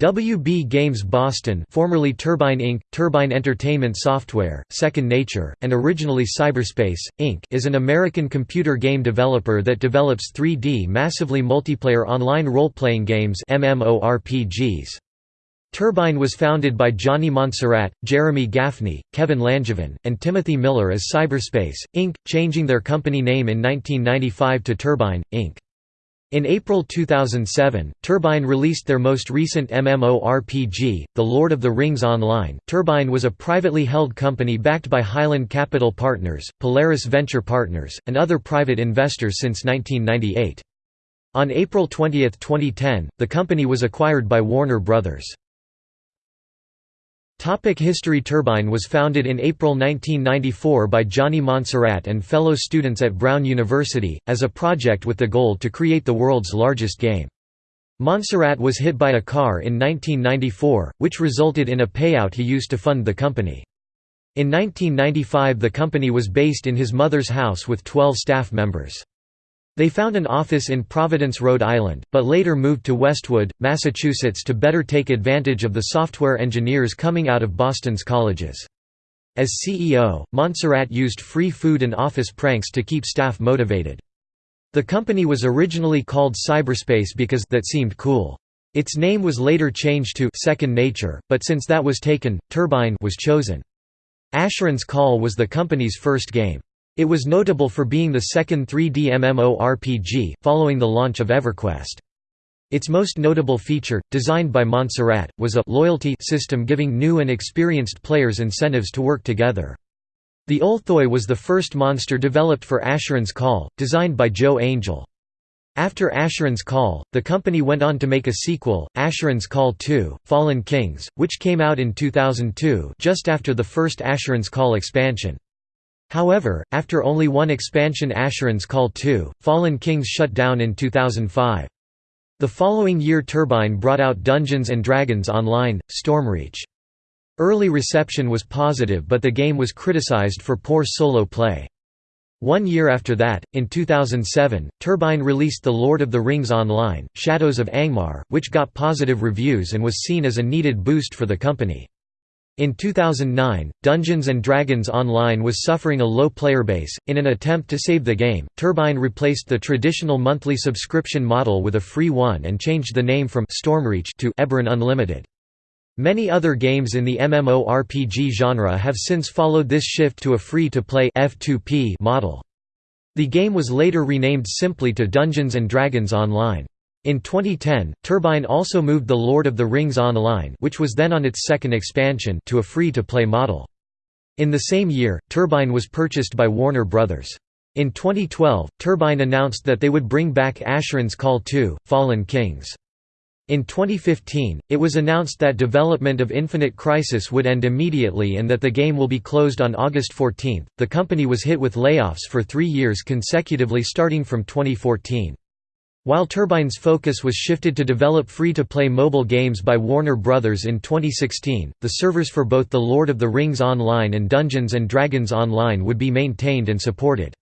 WB Games Boston formerly Turbine Inc., Turbine Entertainment Software, Second Nature, and originally Cyberspace, Inc. is an American computer game developer that develops 3D massively multiplayer online role-playing games MMORPGs. Turbine was founded by Johnny Monsarrat, Jeremy Gaffney, Kevin Langevin, and Timothy Miller as Cyberspace, Inc., changing their company name in 1995 to Turbine, Inc. In April 2007, Turbine released their most recent MMORPG, The Lord of the Rings Online. Turbine was a privately held company backed by Highland Capital Partners, Polaris Venture Partners, and other private investors since 1998. On April 20, 2010, the company was acquired by Warner Brothers. Topic History Turbine was founded in April 1994 by Johnny Monsarrat and fellow students at Brown University, as a project with the goal to create the world's largest game. Monsarrat was hit by a car in 1994, which resulted in a payout he used to fund the company. In 1995 the company was based in his mother's house with 12 staff members. They found an office in Providence, Rhode Island, but later moved to Westwood, Massachusetts to better take advantage of the software engineers coming out of Boston's colleges. As CEO, Monsarrat used free food and office pranks to keep staff motivated. The company was originally called Cyberspace because that seemed cool. Its name was later changed to Second Nature, but since that was taken, Turbine was chosen. Asheron's Call was the company's first game. It was notable for being the second 3D MMORPG, following the launch of EverQuest. Its most notable feature, designed by Monsarrat, was a «loyalty» system giving new and experienced players incentives to work together. The Olthoi was the first monster developed for Asheron's Call, designed by Joe Angel. After Asheron's Call, the company went on to make a sequel, Asheron's Call 2, Fallen Kings, which came out in 2002 just after the first Asheron's Call expansion. However, after only one expansion Asheron's Call 2, Fallen Kings shut down in 2005. The following year Turbine brought out Dungeons & Dragons Online, Stormreach. Early reception was positive but the game was criticized for poor solo play. One year after that, in 2007, Turbine released The Lord of the Rings Online, Shadows of Angmar, which got positive reviews and was seen as a needed boost for the company. In 2009, Dungeons & Dragons Online was suffering a low player base. In an attempt to save the game, Turbine replaced the traditional monthly subscription model with a free one and changed the name from Stormreach to Eberron Unlimited. Many other games in the MMORPG genre have since followed this shift to a free-to-play F2P model. The game was later renamed simply to Dungeons & Dragons Online. In 2010, Turbine also moved The Lord of the Rings Online which was then on its second expansion to a free-to-play model. In the same year, Turbine was purchased by Warner Bros. In 2012, Turbine announced that they would bring back Asheron's Call 2, Fallen Kings. In 2015, it was announced that development of Infinite Crisis would end immediately and that the game will be closed on August 14. The company was hit with layoffs for three years consecutively starting from 2014. While Turbine's focus was shifted to develop free-to-play mobile games by Warner Bros. in 2016, the servers for both The Lord of the Rings Online and Dungeons & Dragons Online would be maintained and supported.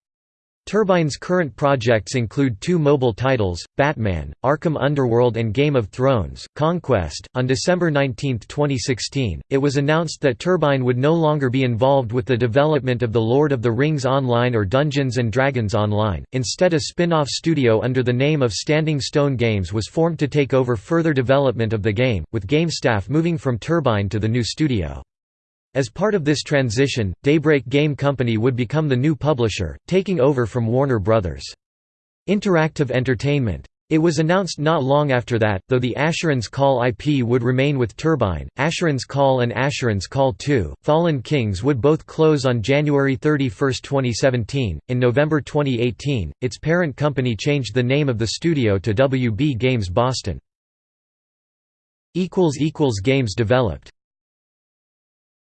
Turbine's current projects include two mobile titles, Batman, Arkham Underworld and Game of Thrones, Conquest. On December 19, 2016, it was announced that Turbine would no longer be involved with the development of The Lord of the Rings Online or Dungeons & Dragons Online, instead a spin-off studio under the name of Standing Stone Games was formed to take over further development of the game, with game staff moving from Turbine to the new studio. As part of this transition, Daybreak Game Company would become the new publisher, taking over from Warner Bros. Interactive Entertainment. It was announced not long after that, though the Asheron's Call IP would remain with Turbine, Asheron's Call and Asheron's Call 2, Fallen Kings would both close on January 31, 2017. In November 2018, its parent company changed the name of the studio to WB Games Boston. Games developed